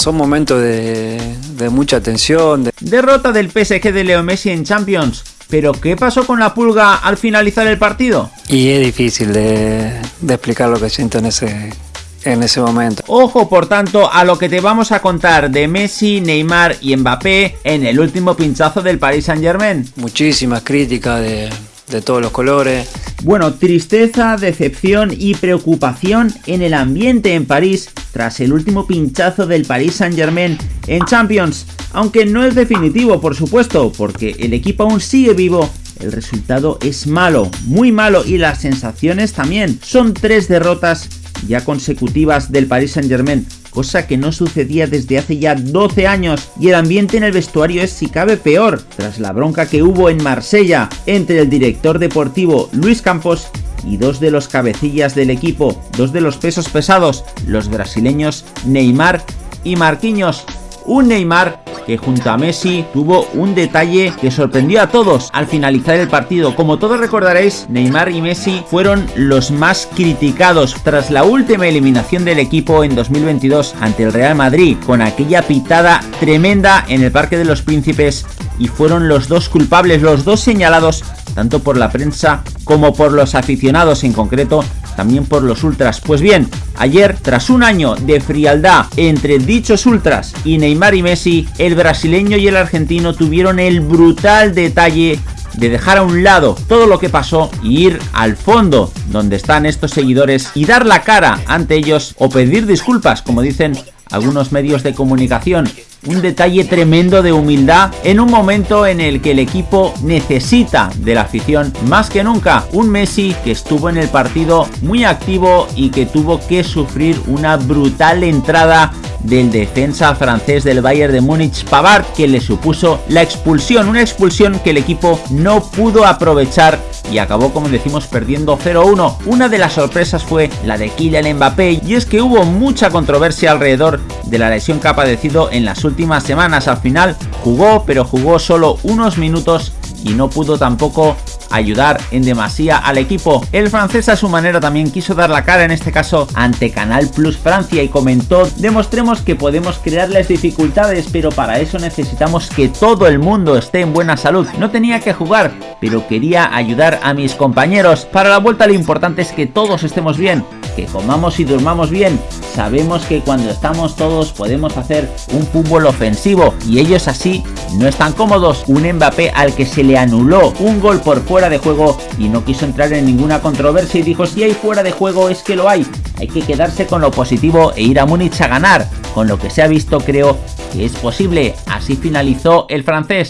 Son momentos de, mucha tensión. Derrota del PSG de Leo Messi en Champions. ¿Pero qué pasó con la pulga al finalizar el partido? Y es difícil de, explicar lo que siento en ese, en ese momento. Ojo, por tanto, a lo que te vamos a contar de Messi, Neymar y Mbappé en el último pinchazo del Paris Saint Germain. Muchísimas críticas de, de todos los colores. Bueno, tristeza, decepción y preocupación en el ambiente en París tras el último pinchazo del Paris Saint Germain en Champions. Aunque no es definitivo, por supuesto, porque el equipo aún sigue vivo el resultado es malo, muy malo y las sensaciones también. Son tres derrotas ya consecutivas del Paris Saint Germain cosa que no sucedía desde hace ya 12 años, y el ambiente en el vestuario es si cabe peor, tras la bronca que hubo en Marsella entre el director deportivo Luis Campos y dos de los cabecillas del equipo, dos de los pesos pesados, los brasileños Neymar y Marquinhos. Un Neymar que junto a Messi tuvo un detalle que sorprendió a todos al finalizar el partido. Como todos recordaréis, Neymar y Messi fueron los más criticados tras la última eliminación del equipo en 2022 ante el Real Madrid, con aquella pitada tremenda en el Parque de los Príncipes y fueron los dos culpables, los dos señalados tanto por la prensa como por los aficionados en concreto también por los ultras. Pues bien, ayer, tras un año de frialdad entre dichos ultras y Neymar y Messi, el brasileño y el argentino tuvieron el brutal detalle de dejar a un lado todo lo que pasó y ir al fondo donde están estos seguidores y dar la cara ante ellos o pedir disculpas, como dicen algunos medios de comunicación un detalle tremendo de humildad en un momento en el que el equipo necesita de la afición más que nunca. Un Messi que estuvo en el partido muy activo y que tuvo que sufrir una brutal entrada del defensa francés del Bayern de Múnich, Pavard, que le supuso la expulsión, una expulsión que el equipo no pudo aprovechar y acabó como decimos perdiendo 0-1. Una de las sorpresas fue la de Kylian Mbappé y es que hubo mucha controversia alrededor de la lesión que ha padecido en las últimas semanas. Al final jugó pero jugó solo unos minutos y no pudo tampoco ayudar en demasía al equipo. El francés a su manera también quiso dar la cara en este caso ante Canal Plus Francia y comentó demostremos que podemos crearles dificultades pero para eso necesitamos que todo el mundo esté en buena salud. No tenía que jugar pero quería ayudar a mis compañeros. Para la vuelta lo importante es que todos estemos bien, que comamos y durmamos bien. Sabemos que cuando estamos todos podemos hacer un fútbol ofensivo y ellos así no están cómodos. Un Mbappé al que se le anuló un gol por fuera de juego y no quiso entrar en ninguna controversia y dijo si hay fuera de juego es que lo hay. Hay que quedarse con lo positivo e ir a Múnich a ganar. Con lo que se ha visto creo que es posible. Así finalizó el francés.